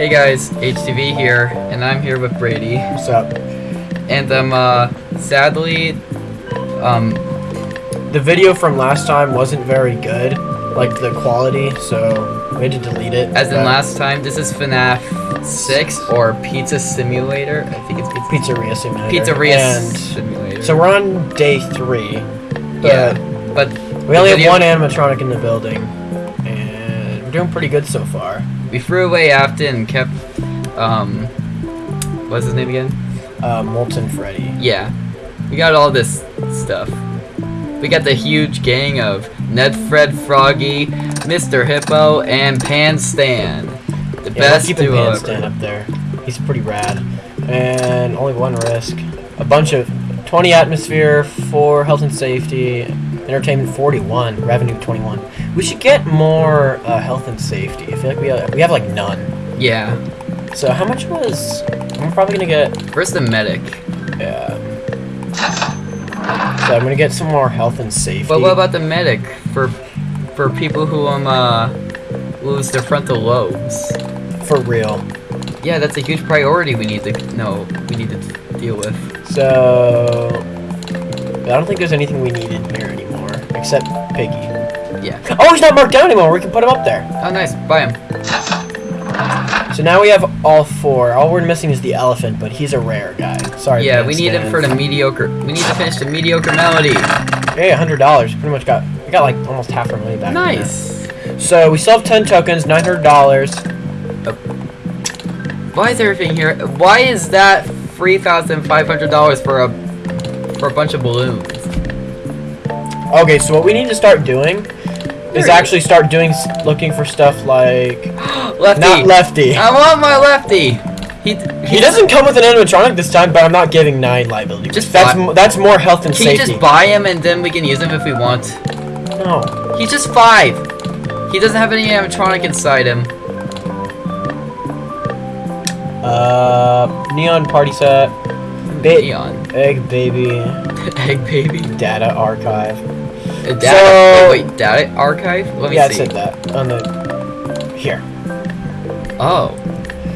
Hey guys, HTV here, and I'm here with Brady. What's up? And um, uh, sadly, um, The video from last time wasn't very good, like the quality, so we had to delete it. as in last time, this is FNAF 6 or Pizza Simulator. I think it's Pizza, Pizzeria Simulator. Pizzeria And Simulator. so we're on day three. yeah, But but we only video- have one animatronic in the building, and we're doing pretty good so far. We threw away Afton and kept, um, what's his name again? Uh, Molten Freddy. Yeah, we got all this stuff. We got the huge gang of Ned Fred Froggy, Mr. Hippo, and Pan Stan. The Yeah, best duo Pan ever. up there. He's pretty rad. And only one risk. A bunch of 20 atmosphere, 4 health and safety, entertainment 41, revenue 21. We should get more uh, health and safety. I feel like we have, we have like none. Yeah. So how much was? I'm probably gonna get. First the medic. Yeah. So I'm gonna get some more health and safety. But what about the medic for for people who um uh lose their frontal lobes? for real? Yeah, that's a huge priority we need to no we need to deal with. So I don't think there's anything we need in here anymore except Piggy. Yeah. Oh, he's not marked down anymore. We can put him up there. Oh nice, buy him. So now we have all four. All we're missing is the elephant, but he's a rare guy. Sorry. Yeah, we need him for the mediocre. We need to finish the mediocre melody. Hey, hundred dollars. Pretty much got. We got like almost half our money back. Nice. So we still have ten tokens, nine hundred dollars. Oh. Why is everything here? Why is that three thousand five hundred dollars for a for a bunch of balloons? Okay, so what we need to start doing is actually start doing looking for stuff like Lefty. not lefty. I want my lefty. He He doesn't come with an animatronic this time, but I'm not giving nine liability. Just that's that's more health and Can you safety. just buy him and then we can use him if we want? no. He's just five. He doesn't have any animatronic inside him. Uh, neon party set, ba- Neon. egg baby, Egg baby. data archive. Uh, data. So- wait, data archive? Let me see. yeah, it said that on the here. Oh.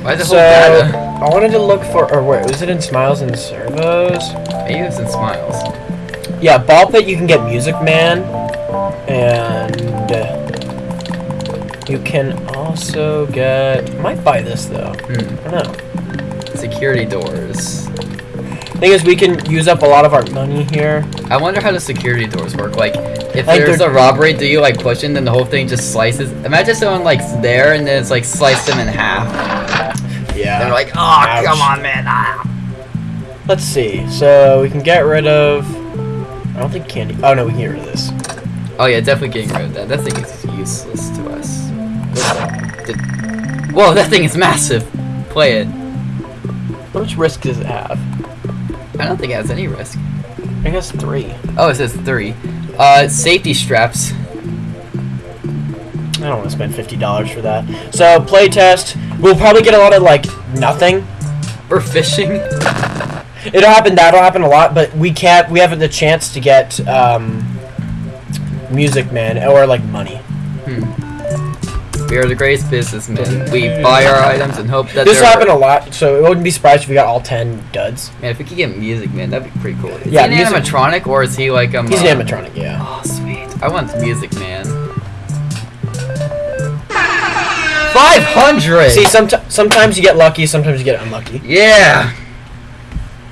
Why the So whole data? I wanted to look for, or wait, was it in Smiles and Servos? Maybe it's in smiles. Yeah, Ball Pit you can get Music Man, and uh, you can also get. I might buy this though. Hmm. I don't know. Security doors. Thing is, we can use up a lot of our money here. I wonder how the security doors work. Like, if Like there's a robbery, do you like push it and then the whole thing just slices? Imagine someone like there and then it's like sliced them in half. Yeah. They're like, oh, Ouch. come on, man. Ah. Let's see. So we can get rid of. I don't think candy. Oh no, we can get rid of this. Oh yeah, definitely getting rid of that. That thing is useless to us. Did- Whoa, that thing is massive. Play it. How much risk does it have? I don't think it has any risk. I guess three. Oh, it says three. Uh, safety straps. I don't want to spend fifty dollars for that. So playtest. We'll probably get a lot of like nothing. For fishing. It'll happen. That'll happen a lot. But we can't. We haven't the chance to get um, Music Man or like money. Hmm. We are the greatest businessmen. We buy our items and hope that This happened a lot. So it wouldn't be surprised if we got all ten duds. Man, if we could get music, man, that'd be pretty cool. Is Yeah, he an music- animatronic or is he like um? He's uh, an animatronic. Yeah. Oh, sweet. I want music, man. Five hundred. See, sometimes sometimes you get lucky. Sometimes you get unlucky. Yeah.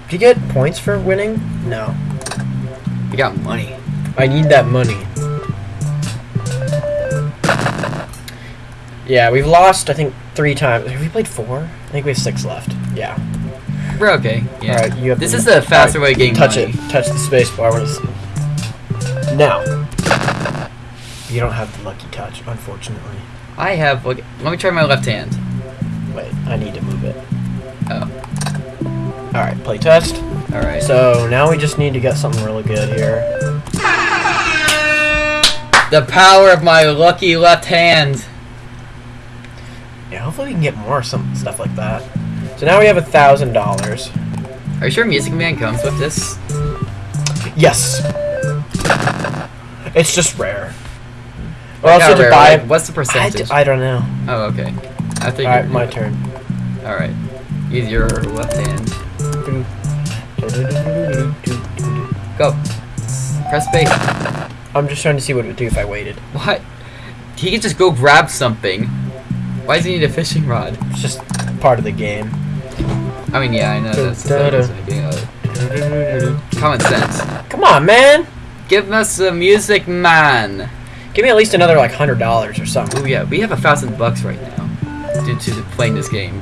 Do you get points for winning? No. You got money. I need that money. Yeah, we've lost, I think, three times. Have we played four? I think we have six left. Yeah. We're okay. Yeah. Alright, you have this is the faster alright, way of getting Touch money. it. Touch the space bar when it's. Now. You don't have the lucky touch, unfortunately. I have. Look, let me try my left hand. Wait, I need to move it. Oh. Alright, play test. All right. So now we just need to get something really good here. the power of my lucky left hand. Hopefully we can get more some stuff like that. So now we have a thousand dollars. Are you sure Music Man comes with this? Yes. It's just rare. Or Like else how you have to buy like, What's the percentage? d- I don't know. oh, okay. I think. Alright, my turn. Alright. Use your left hand. Go. Press space. I'm just trying to see what it would do if I waited. What? He could just go grab something. Why does he need a fishing rod? It's just part of the game. I mean, yeah, I know that's the Da-da. beginning of it. Common sense. Come on, man! Give us the music, man. Give me at least another like hundred dollars or something. Oh yeah, we have a thousand bucks right now due to playing this game.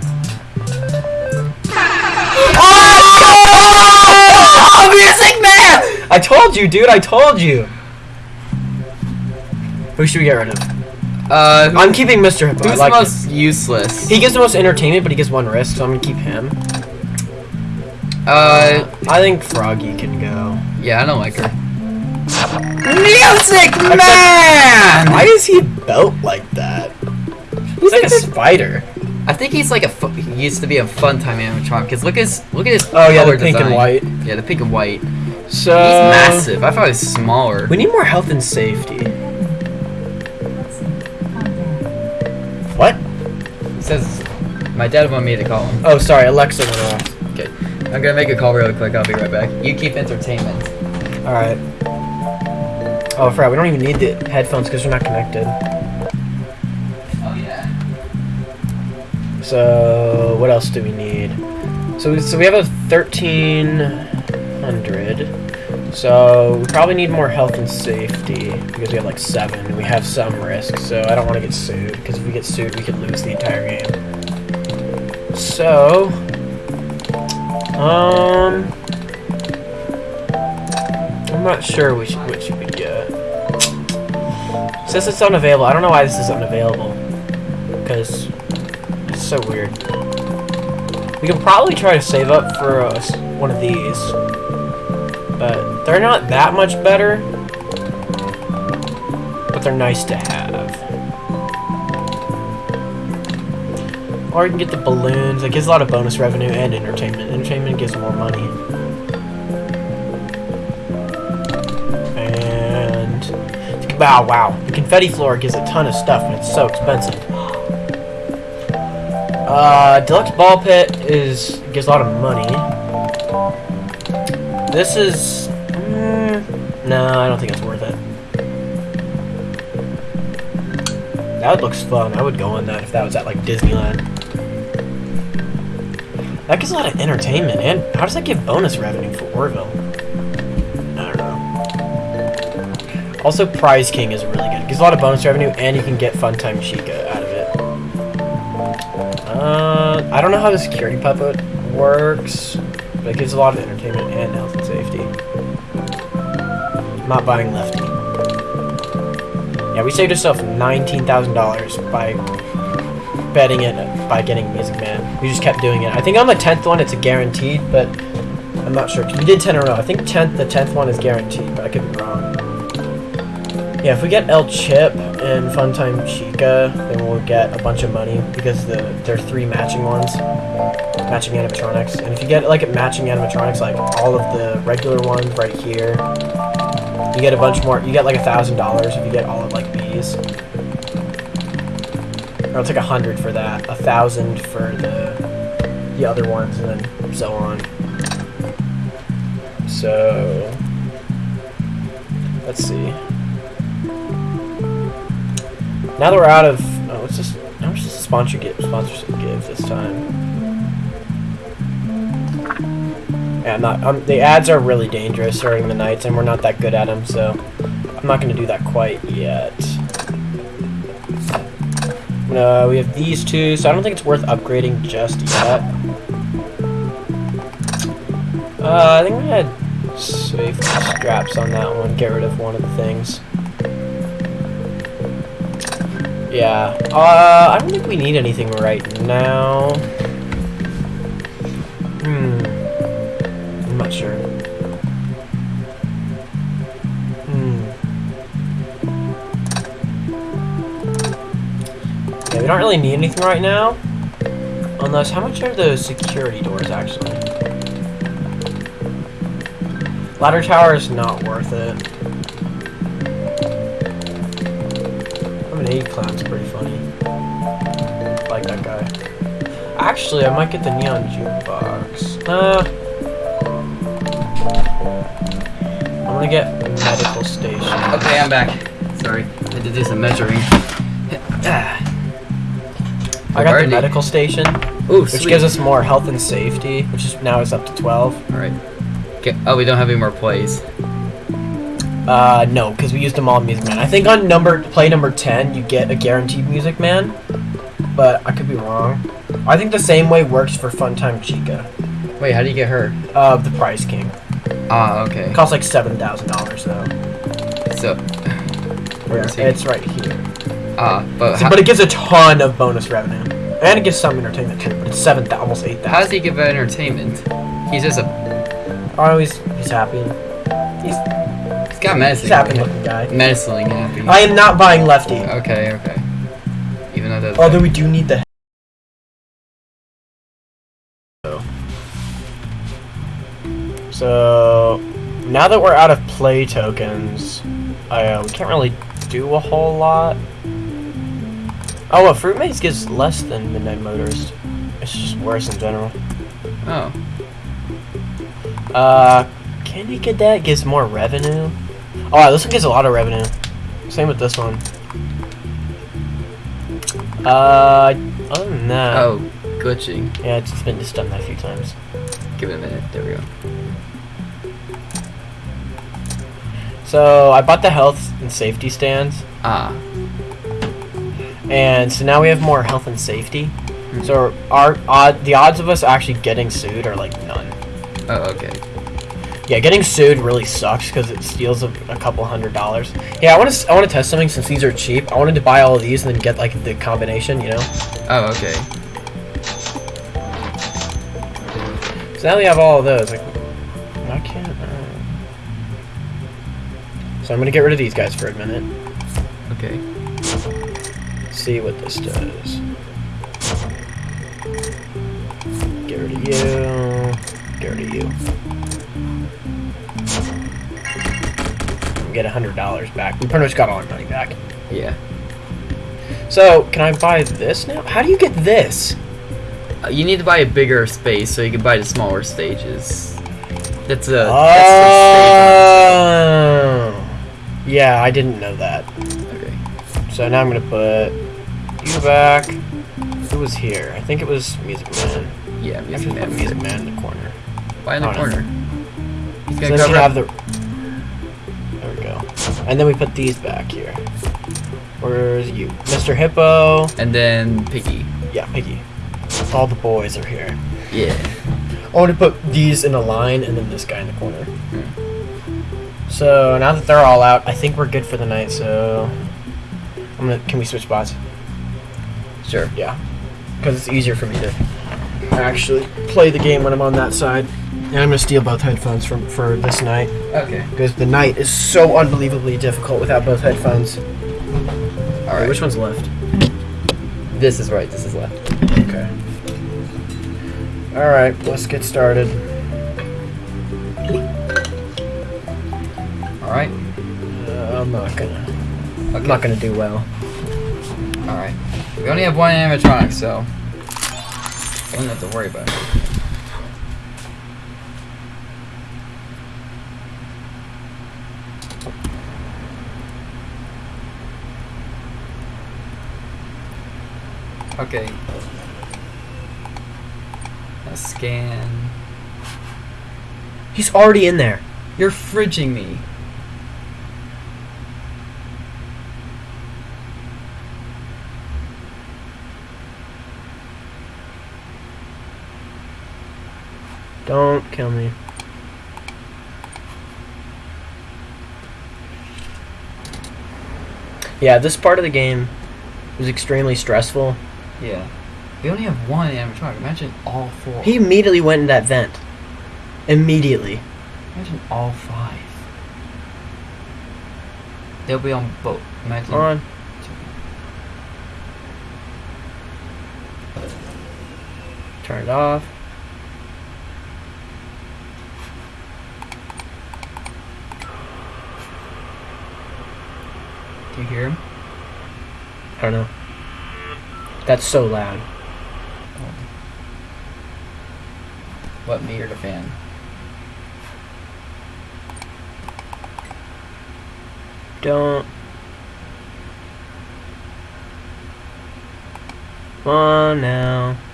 Oh, music man! I told you, dude. I told you. Who should we get rid of? Uh, I'm keeping Mr. Hippo. I who's like the him. most useless? He gives the most entertainment, but he gets one risk, so I'm gonna keep him. Uh, I think Froggy can go. yeah, I don't like her. Music man! Why is he built like that? He's like a spider. I think he's like a. He used to be a fun time animatronic. Cause look at his look at his. Oh yeah, the color pink and white. Yeah, the pink and white. So he's massive. I thought he was smaller. We need more health and safety. Says, my dad wanted me to call him. Oh, sorry, Alexa went off. Okay, I'm gonna make a call really quick. I'll be right back. You keep entertainment. All right. Oh, I forgot. We don't even need the headphones because they're not connected. Oh yeah. So what else do we need? So we, so we have a thirteen hundred. So we probably need more health and safety because we have like seven. and We have some risk, so I don't want to get sued because if we get sued, we could lose the entire game. So, um, I'm not sure which which we get. Since it's unavailable, I don't know why this is unavailable because it's so weird. We can probably try to save up for uh, one of these, but they're not that much better. But they're nice to have. Or you can get the balloons. It gives a lot of bonus revenue and entertainment. Entertainment gives more money. And wow, wow, the confetti floor gives a ton of stuff, and it's so expensive. Uh, deluxe ball pit is gives a lot of money. This is no, I don't think it's worth it. That looks fun. I would go on that if that was at like Disneyland. That gives a lot of entertainment, and how does that give bonus revenue for Orville? I don't know. Also, Prize King is really good. Gives a lot of bonus revenue, and you can get Funtime Chica out of it. Uh, I don't know how the security puppet works, but it gives a lot of entertainment and health not buying Lefty. Yeah, we saved ourselves nineteen thousand dollars by betting it by getting Music Man. We just kept doing it. I think on the tenth one it's a guaranteed, but I'm not sure. we did ten in a row. I think tenth the tenth one is guaranteed, but I could be wrong. Yeah, if we get El Chip and Funtime Chica, then we'll get a bunch of money because the there are three matching ones, matching animatronics. And if you get like a matching animatronics, like all of the regular ones right here, you get a bunch more. You get like a thousand dollars if you get all of like these. Or I'll take a hundred for that, a thousand for the the other ones, and then so on. So let's see. Now that we're out of, oh, it's just how much does the sponsor give? Sponsorship give this time? Yeah, I'm not. Um, the ads are really dangerous during the nights, and we're not that good at them, so I'm not going to do that quite yet. No, we have these two, so I don't think it's worth upgrading just yet. Uh, I think we had safety straps on that one. Get rid of one of the things. Yeah. Uh, I don't think we need anything right now. Hmm. Don't really need anything right now. Unless, how much are those security doors actually? Ladder tower is not worth it. I'm mean, A clown's pretty funny. Like that guy. Actually, I might get the neon jukebox. Uh, I'm gonna get medical station. Okay, I'm back. Sorry, I to do some measuring. I got the Alrighty. medical station, Ooh, which sweet. gives us more health and safety, which is now is up to 12. All right. Okay. Oh, we don't have any more plays. Uh, no, because we used them all in Music Man. I think on number play number 10, you get a guaranteed Music Man, but I could be wrong. I think the same way works for Funtime Chica, Wait, how do you get her? uh, the Prize King. Ah, okay. It costs like $7,000 though. So, where is he? It's right here. Ah, but So- but it gives a ton of bonus revenue. And it gives some entertainment too, but it's seven, almost eight how does he give entertainment? He's just a. Oh, he's, he's happy. He's, He's got medicine. he's happy looking guy. Menacing happy. I am not buying Lefty. Okay, okay. Even though that's. Although we do need the. So now that we're out of play tokens, uh, we can't really do a whole lot. Oh, well, Fruit Maze gives less than Midnight Motorist. It's just worse in general. Oh. Uh, Candy Cadet gives more revenue. Oh, this one gives a lot of revenue. Same with this one. Uh, other than that, Oh, glitching. yeah, it's it's been just done that a few times. Give it a minute. There we go. So I bought the health and safety stands, Ah. And so now we have more health and safety. Hmm. So our odd, the odds of us actually getting sued are like none. Oh, okay. Yeah, getting sued really sucks because it steals a, a couple hundred dollars. Yeah, I want to I want to test something since these are cheap. I wanted to buy all of these and then get like the combination, you know. Oh, okay. So now we have all of those. Like, why can't? I? So I'm gonna get rid of these guys for a minute. Okay. See what this does. Get rid of you. Get rid of you. Get a hundred dollars back. We pretty much got all our money back. Yeah. So can I buy this now? How do you get this? Uh, you need to buy a bigger space so you can buy the smaller stages. That's a. Oh. that's Yeah, I didn't know that. Okay. So now I'm gonna put you back. Who was here? I think it was Music Man. Yeah, Music Man. Music Man in the corner. Why in the corner? He's So gonna then we cover have the. There we go. And then we put these back here. Where's you, Mr. Hippo? And then Piggy. Yeah, Piggy. All the boys are here. Yeah. I want to put these in a line and then this guy in the corner. Hmm. So now that they're all out, I think we're good for the night. So I'm gonna. Can we switch spots? Sure. Yeah, because it's easier for me to actually play the game when I'm on that side. And I'm gonna steal both headphones from for this night Okay. because the night is so unbelievably difficult without both headphones. All right. Which one's left? This is right. This is left. Okay. All right, let's get started. All right. Uh, I'm not gonna. Okay. I'm not gonna do well. All right. We only have one animatronic, so I don't have to worry about it. Okay. A scan. He's already in there. You're fridging me. Don't kill me. Yeah, this part of the game was extremely stressful. Yeah. We only have one animatronic. Imagine all four. He immediately went in that vent. Immediately. Imagine all five. They'll be on boat. Imagine. On. Turn it off. You hear him? I don't know. That's so loud. What, me or the fan? Don't. Come on now.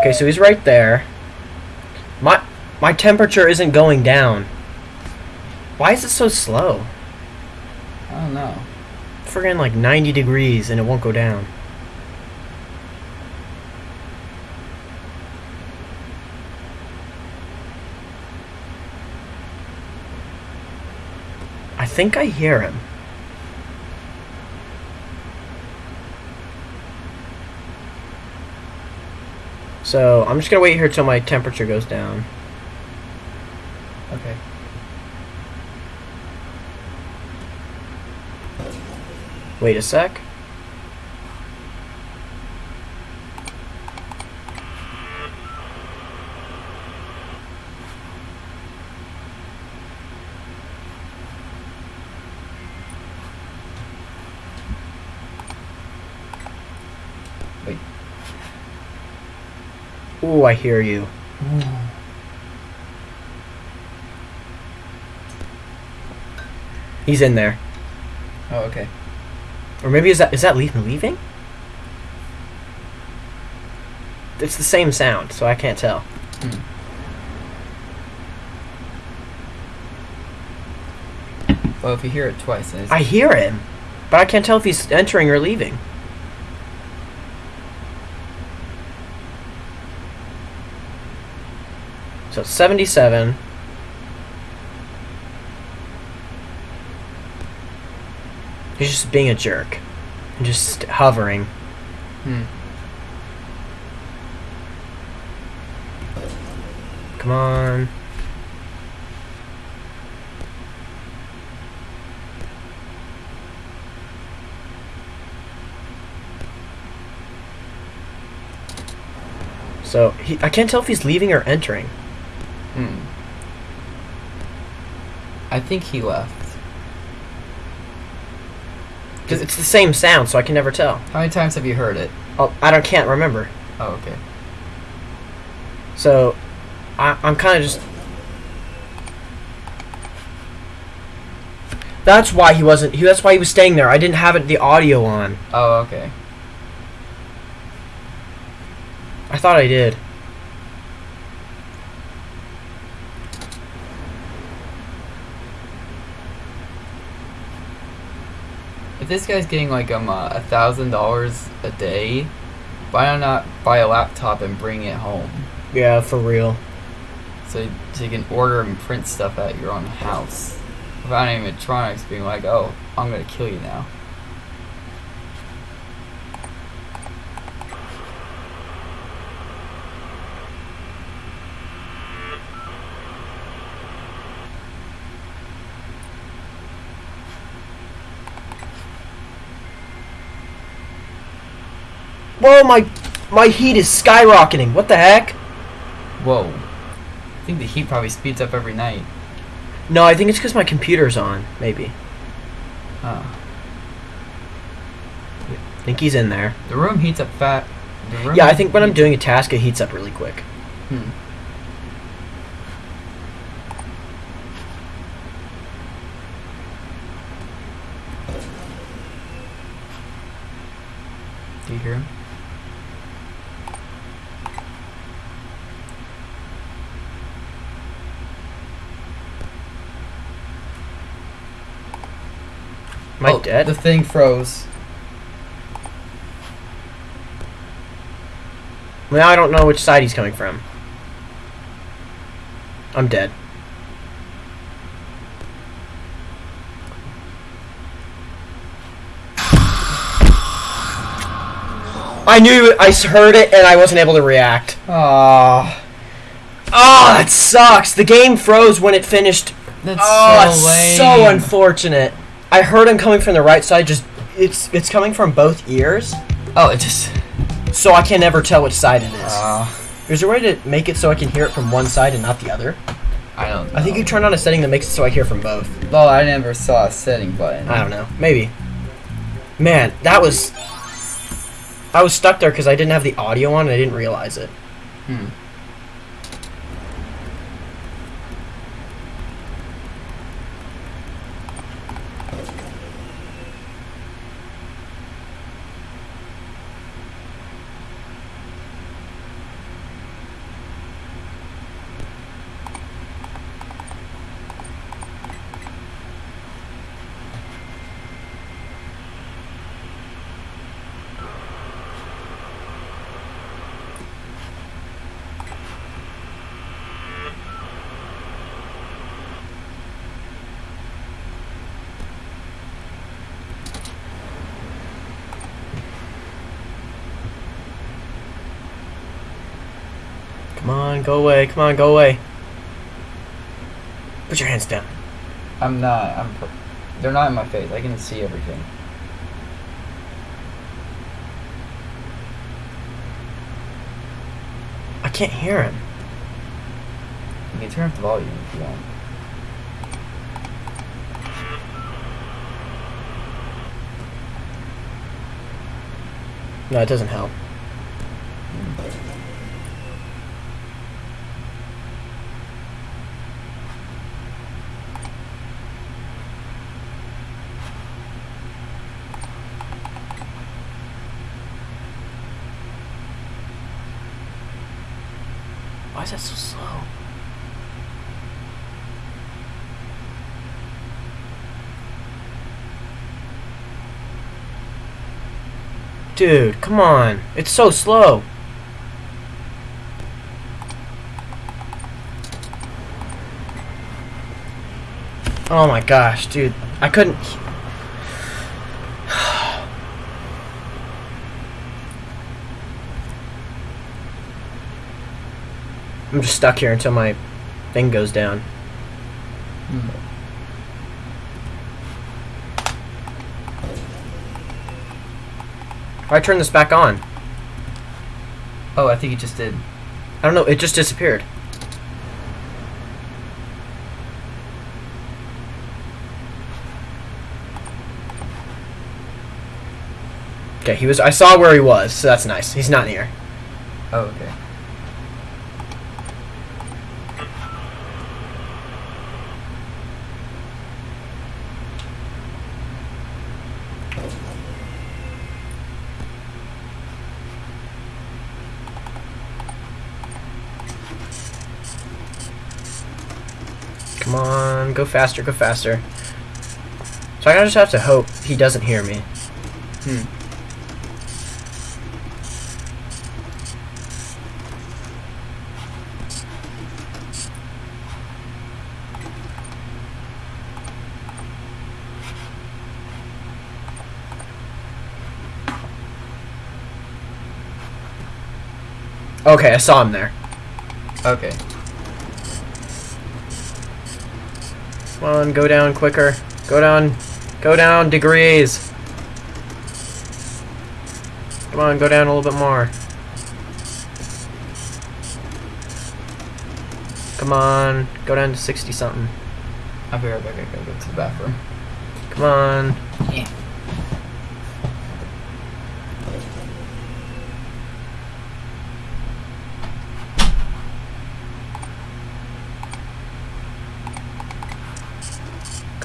Okay, so he's right there. My temperature isn't going down. Why is it so slow? I don't know. Friggin' like 90 degrees and it won't go down. I think I hear him. So I'm just gonna wait here till my temperature goes down. Okay. Wait a sec. Wait. Ooh, I hear you. He's in there. Oh, okay. Or maybe is that is that Leaf leaving? It's the same sound, so I can't tell. Hmm. Well, if you hear it twice, it's I hear him, but I can't tell if he's entering or leaving. So it's 77. He's just being a jerk. And just hovering. Hmm. Come on. So he, I can't tell if he's leaving or entering. Hmm. I think he left. Because it's the same sound, so I can never tell. How many times have you heard it? Oh, I don't can't remember. Oh, okay. So I, I'm kind of just. That's why he wasn't. He, that's why he was staying there. I didn't have it, the audio on. Oh, okay. I thought I did. If this guy's getting like um uh, a thousand dollars a day, why not buy a laptop and bring it home? Yeah, for real. So, so you can order and print stuff at your own house without animatronics being like, "Oh, I'm gonna kill you now." Whoa, my my heat is skyrocketing. What the heck? Whoa. I think the heat probably speeds up every night. No, I think it's because my computer's on. Maybe. Huh. I think he's in there. The room heats up fat. the room Yeah, I think when I'm doing a task, it heats up really quick. Hmm. Do you hear him? Am I Oh, dead? The thing froze. Now I don't know which side he's coming from. I'm dead. I knew I heard it and I wasn't able to react. Ah, Oh, that sucks. The game froze when it finished. that's oh, so so unfortunate. I heard him coming from the right side. Just it's it's coming from both ears, Oh, it just. so I can never tell which side it is. Ah, Is there a way to make it so I can hear it from one side and not the other? I don't. I think you turn on a setting that makes it so I hear from both. Well, I never saw a setting button. I don't know. Maybe. Man, that was I was stuck there because I didn't have the audio on and I didn't realize it. Hmm. Come on, go away. Come on, go away. Put your hands down. I'm not. I'm. They're not in my face. I can see everything. I can't hear him. You can turn up the volume if you want. No, it doesn't help. Why is that so slow? Dude, come on. It's so slow. Oh my gosh, dude. I couldn't. I'm just stuck here until my thing goes down. If I turn this back on, Oh, I think it just did. I don't know, it just disappeared. Okay, he was. I saw where he was, so that's nice. He's not near. Oh, okay. Come on, go faster, go faster. So I just have to hope he doesn't hear me. Hmm. Okay, I saw him there. Okay. On, go down quicker. Go down. Go down degrees. Come on, go down a little bit more. Come on, go down to 60 something. I'll be right back. I gotta go to the bathroom. Come on. Yeah.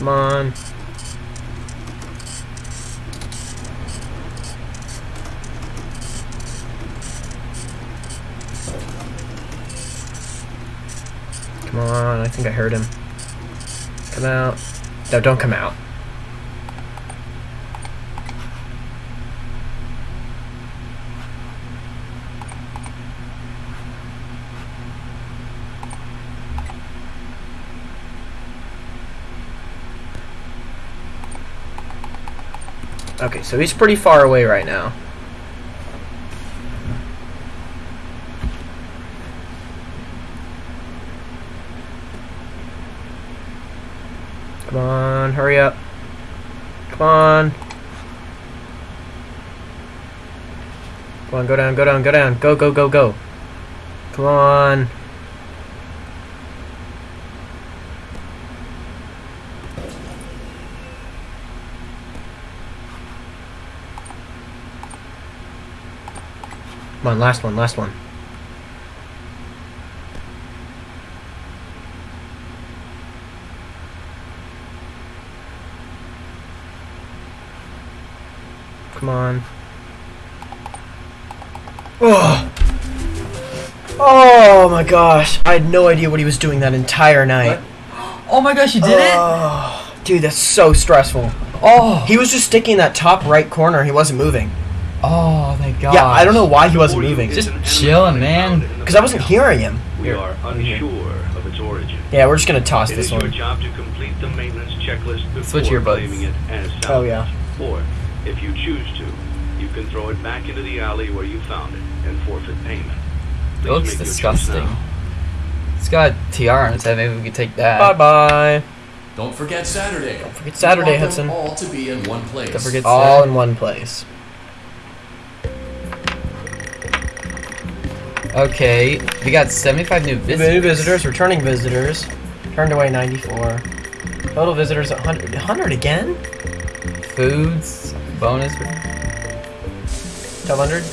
Come on. Come on, I think I heard him. Come out. No, don't come out. So he's pretty far away right now. Come on, hurry up. Come on. Come on, go down, go down, go down. Go, go, go, go. Come on. Come on, last one, last one. Come on. Oh. Oh my gosh. I had no idea what he was doing that entire night. Oh my gosh, you did it! Oh, dude, that's so stressful. Oh, He was just sticking in that top right corner. He wasn't moving. oh, God. Yeah, I don't know why he wasn't moving. Just chilling, man. Because I wasn't uh, hearing him. We are unsure of its origin. Yeah, we're just gonna toss It this is your one. job to complete the maintenance checklist before Switch earbuds. claiming it as salvage. Oh, yeah. Or, if you choose to, you can throw it back into the alley where you found it and forfeit payment. It looks make your choice disgusting. It's got a tiara on its head. Maybe we could take that. Bye bye. Don't forget Saturday. Don't forget Saturday, Hudson. all to be in one place. Don't forget All Saturday. in one place. Okay, we got 75 new visitors. New visitors, returning visitors. Turned away 94. Total visitors 100. 100 again? Foods, bonus. 1200?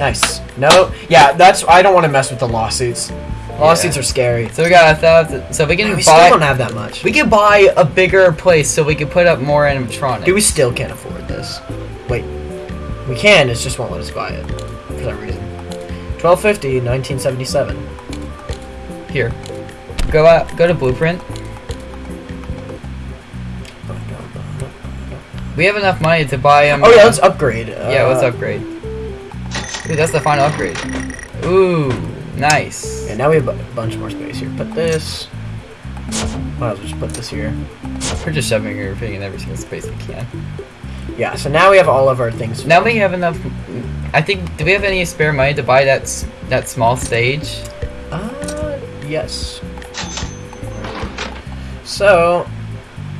Nice. No, yeah, that's. I don't want to mess with the lawsuits. Lawsuits Yeah. are scary. So we got a thousand. So we can we still buy. don't have that much. we can buy a bigger place so we can put up more animatronics. Dude, we still can't afford this. Wait. We can, it just won't let us buy it. For some 1250, 1977. Here, go out. Go to Blueprint. We have enough money to buy um. Oh yeah, let's upgrade. Yeah, let's Uh, upgrade. Dude, that's the final upgrade. Ooh, nice. Yeah, now we have a bunch more space here. Put this. Might as well just put this here. We're just shoving everything in every single space we can. Yeah, so now we have all of our things. Now we have enough. I think. Do we have any spare money to buy that that small stage? Uh, yes. So,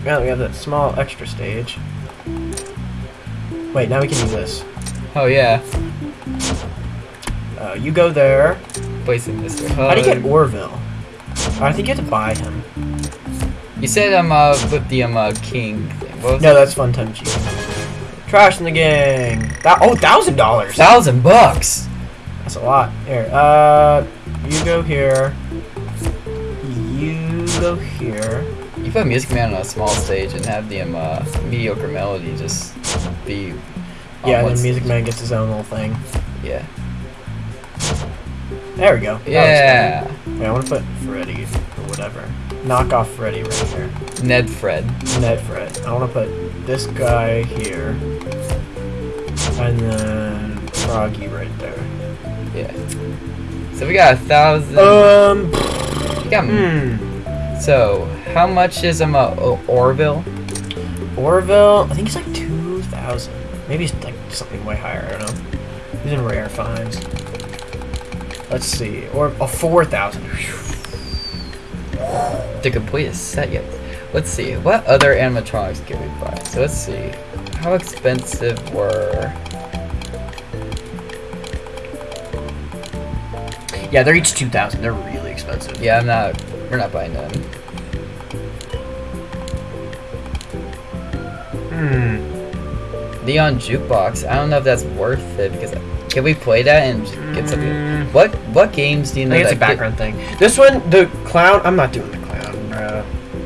now we have that small extra stage. Wait, now we can use this. Oh yeah, Uh, you go there. in Mr. How do you get Orville? Oh, I think you have to buy him. You said um uh with the um uh king. Thing. No, it? that's Fun Time. Trash in the gang. That oh, thousand dollars. thousand bucks. That's a lot. Here, uh, you go here. You go here. You put Music Man on a small stage and have the um uh, mediocre melody just be. Yeah, and then Music. Man gets his own little thing. Yeah. There we go. Yeah. Wait, I want to put Freddy or whatever. Knock off Freddy right here. Ned Fred. Ned Fred. I want to put this guy here. And then Froggy right there. Yeah. So we got a thousand. Um. we got, Hmm. So how much is um uh, Orville? Orville. I think he's like two thousand. Maybe it's like something way higher. I don't know. He's in rare finds. Let's see. Or a four thousand. To complete a set yet. Let's see, what other animatronics can we buy? So let's see, how expensive were... Yeah, they're each two thousand. They're really expensive. Yeah, I'm not, we're not buying them. Hmm. Neon Jukebox, I don't know if that's worth it, because can we play that and get something? Mm. What what games do you I think it's a get- background thing. This one, the clown. I'm not doing the clown, bro.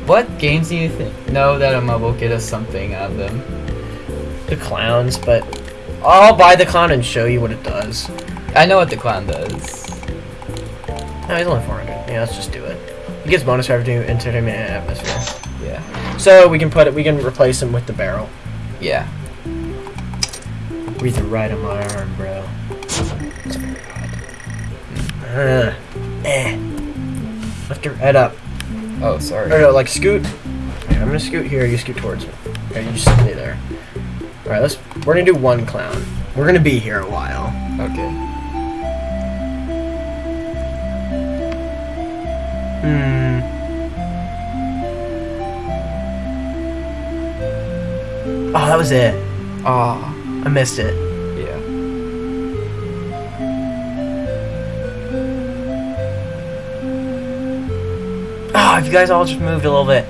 what games do you think know that um, will get us something out of them? The clowns, but I'll buy the clown and show you what it does. I know what the clown does. No, he's only 400. Yeah, let's just do it. He gets bonus for every entertainment and atmosphere. Yeah. So we can put it. We can replace him with the barrel. Yeah. Breathe the right on my arm, bro. Uh, eh. Lift your head up. Oh, sorry. Or no, like scoot. I'm gonna scoot here. You scoot towards me. Here, you just stay there. All right, let's. We're gonna do one clown. We're gonna be here a while. Okay. Hmm. Oh, that was it. Oh, I missed it. Oh, if you guys all just moved a little bit.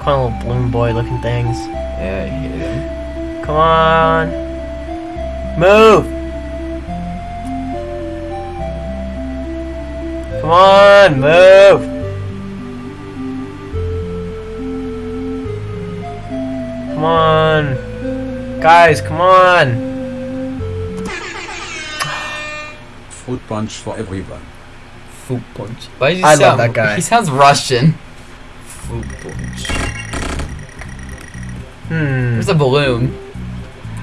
Kind of little balloon boy looking things. Yeah, I hate him. Come on. Move. Come on, move. Come on. Guys, come on. Fruit punch for everyone. Food punch. Why does he I love that guy. He sounds Russian. Food punch. Hmm. There's a balloon.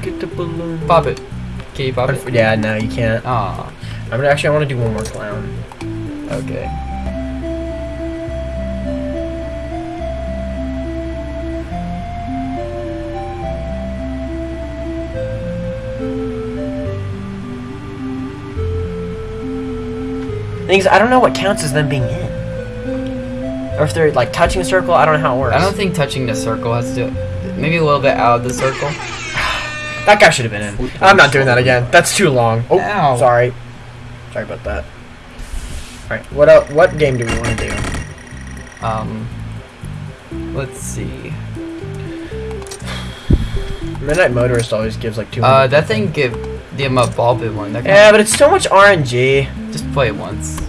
Get the balloon. Pop it. Can you pop it? Yeah, no, you can't. Aw. I'm gonna actually. I want to do one more clown. Okay. Things I don't know what counts as them being in, or if they're like touching a circle. I don't know how it works. I don't think touching the circle has to. Maybe a little bit out of the circle. that guy should have been in. I'm not doing that again. That's too long. Oh, Ow. sorry. Sorry about that. All right. What el What game do we want to do? Um. Let's see. Midnight Motorist always gives like two. Uh, that thing give the um, ball bit one. That Yeah, but it's so much RNG. just play it once.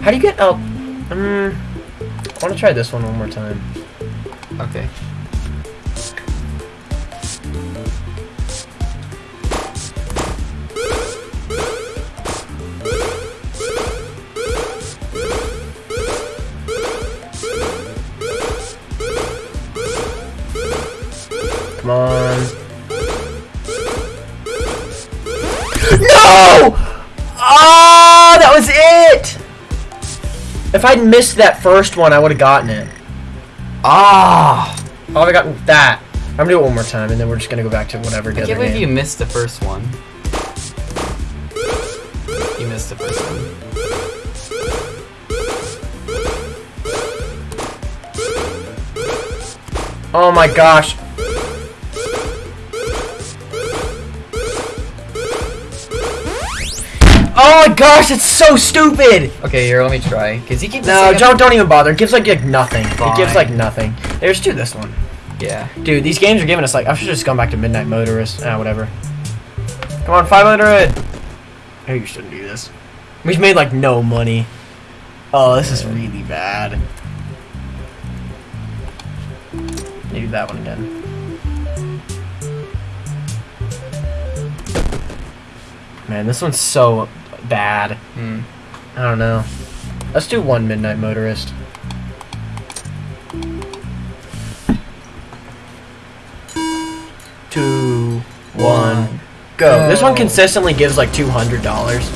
How do you get out? Um, I want to try this one one more time. Okay. If I'd missed that first one, I would have gotten it. Ah! I would have gotten that. I'm gonna do it one more time, and then we're just gonna go back to whatever I can't believe you game. missed the first one. You missed the first one. Oh my gosh. Oh my gosh, it's so stupid! Okay, here, let me try. Cause he keeps No, don't don't even bother. It gives like, like nothing. It gives like nothing. There's do this one. Yeah. Dude, these games are giving us like I should just gone back to Midnight Motorist. Ah, whatever. Come on, 500. Oh, you shouldn't do this. We've made like no money. Oh, this is really bad. Do that one again. Man, this one's so bad. Hmm. I don't know. Let's do one Midnight Motorist. Two, one, go. This one consistently gives like two hundred dollars.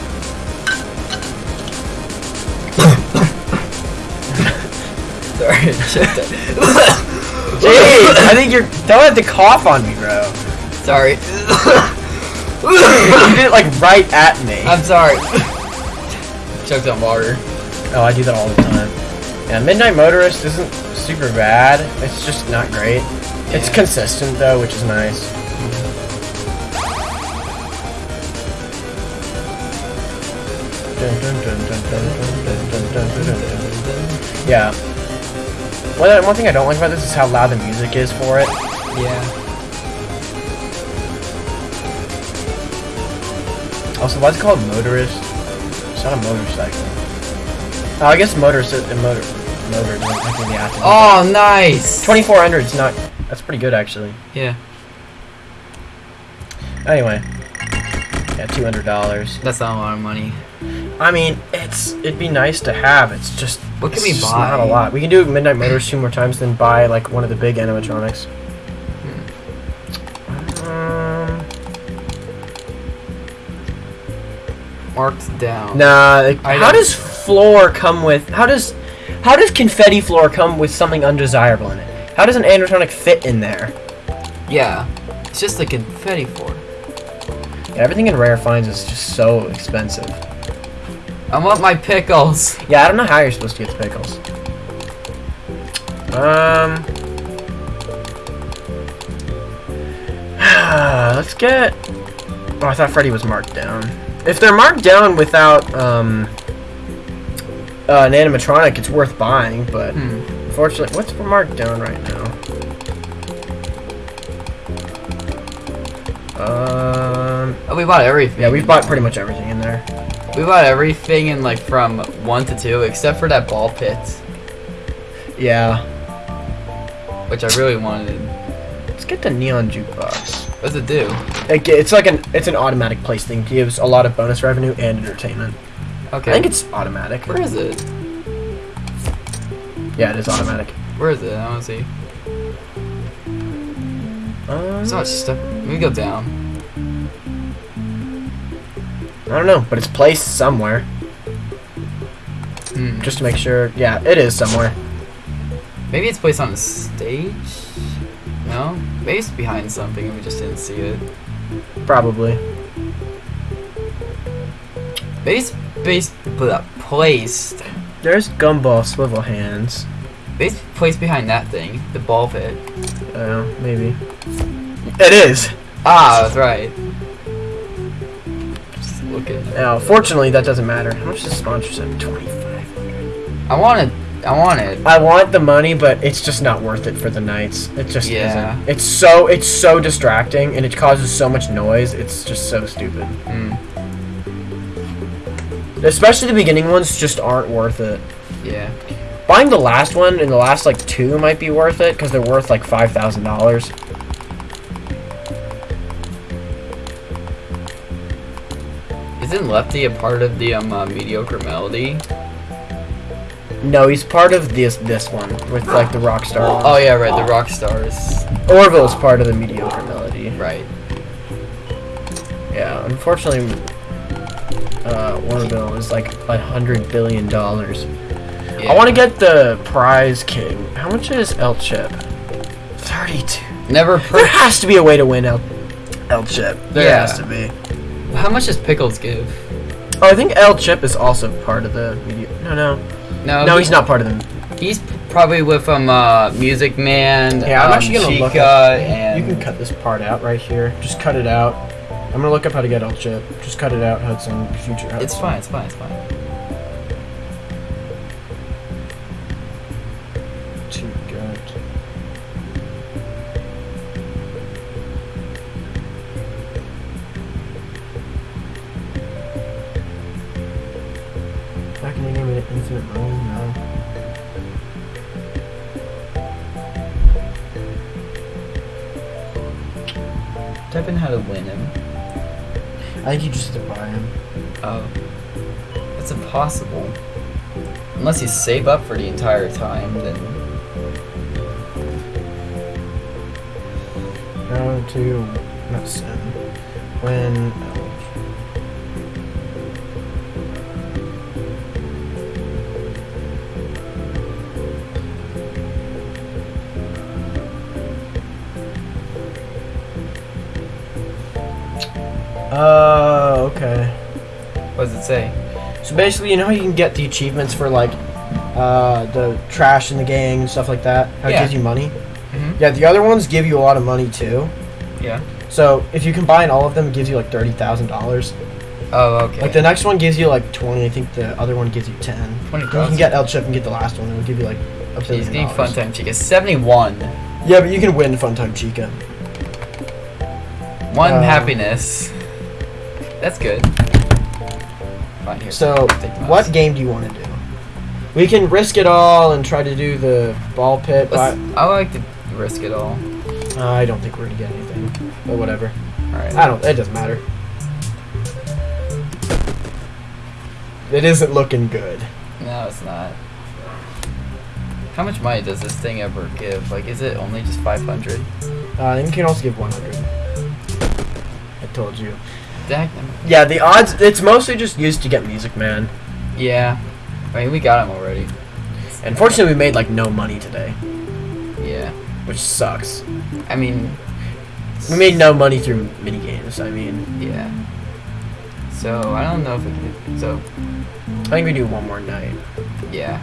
Sorry. Jeez, I think you're. Don't have to cough on me, bro. Sorry. you did it like right at me. I'm sorry. Choked on water. Oh, I do that all the time. Yeah, Midnight Motorist isn't super bad. It's just not great. Yeah. It's consistent though, which is nice. Yeah. One, one thing I don't like about this is how loud the music is for it. Yeah. Also, why's it called Motorist? It's not a motorcycle. Oh, I guess Motorist is a motor. Motor. doesn't have to be Oh, nice. 2400 is not that's pretty good actually Yeah. anyway yeah $200 That's not a lot of money. i mean it's it'd be nice to have it's just What can we buy? not a lot we can do midnight motors two more times then buy like one of the big animatronics Marked down. nah like, how does floor come with how does how does confetti floor come with something undesirable in it how does an animatronic fit in there Yeah. It's just a confetti floor. yeah, everything in rare finds is just so expensive I want my pickles. Yeah, I don't know how you're supposed to get the pickles. Um. Let's get. Oh, I thought Freddy was marked down. If they're marked down without um uh, an animatronic, it's worth buying. But Hmm. unfortunately, what's marked down right now? Um, Oh, we bought everything. yeah, we've bought pretty much everything in there. We bought everything in like from one to two, except for that ball pit, Yeah. which I really wanted. Let's get the neon jukebox. What does it do? It, it's like an it's an automatic place thing. It gives a lot of bonus revenue and entertainment. Okay. I think it's automatic. Where is it? Yeah, it is automatic. Where is it? I want to see. Um, So much stuff. Let me go down. I don't know, but it's placed somewhere. Hmm. Just to make sure. Yeah, it is somewhere. Maybe it's placed on a stage. No, it's behind something and we just didn't see it. Probably. Base, base, blah, placed. There's Gumball Swivelhands. It's placed behind that thing, the ball pit. Uh, maybe. It is. Ah, that's right. Just looking. Now, fortunately, that doesn't matter. How much does sponsorship? Twenty-five. I want it. I want it. I want the money, but it's just not worth it for the nights. It just Yeah. isn't. It's so it's so distracting, and it causes so much noise. It's just so stupid. Mm, Especially the beginning ones just aren't worth it. yeah. Buying the last one and the last like two might be worth it because they're worth like five thousand dollars. Isn't Lefty a part of the um uh, mediocre melody? No, he's part of this this one with like the Rockstar. one. Oh yeah, right. The rock stars. Orville's part of the mediocre melody. Right. Yeah, unfortunately, uh, Orville is like a hundred billion dollars. Yeah. I want to get the prize king. How much is El Chip? Thirty-two. Never. There has to be a way to win El El Chip. There Yeah. has to be. How much does Pickles give? Oh, I think El Chip is also part of the media. No, no, No. no. he- He's not part of them. He's probably with um uh Music Man. Yeah, I'm um, actually gonna look Chica, up- and You can cut this part out right here. Just cut it out. I'm gonna look up how to get El Chip. Just cut it out, Hudson. Future Hudson. It's fine. It's fine. It's fine. I think you just have to buy him. Oh. That's impossible. Unless you save up for the entire time, then How to not sim. When basically, you know how you can get the achievements for like uh, the trash in the gang and stuff like that. How Yeah. it gives you money. Mhm. Yeah, the other ones give you a lot of money too. Yeah. So if you combine all of them, it gives you like thirty thousand dollars. Oh, okay. Like the next one gives you like twenty. I think the other one gives you ten. Twenty You can get El Chip and get the last one. It'll give you like a billion dollars. Funtime Chica. Seventy-one. Yeah, but you can win Funtime Chica. One Uh, happiness. That's good. Fine, here. So what game do you want to do? We can risk it all and try to do the ball pit, but I like to risk it all. uh, I don't think we're gonna get anything. But whatever. Alright. I don't. It doesn't matter. It isn't looking good. No, it's not. How much money does this thing ever give? Like, is it only just 500? Uh, you can also give 100. I told you. Yeah, the odds. It's mostly just used to get Music Man. Yeah. I mean, we got him already. Unfortunately, we made like no money today, Yeah. which sucks. I mean, We made no money through mini games. I mean, yeah. So, I don't know if we can. So, I think we do one more night. yeah.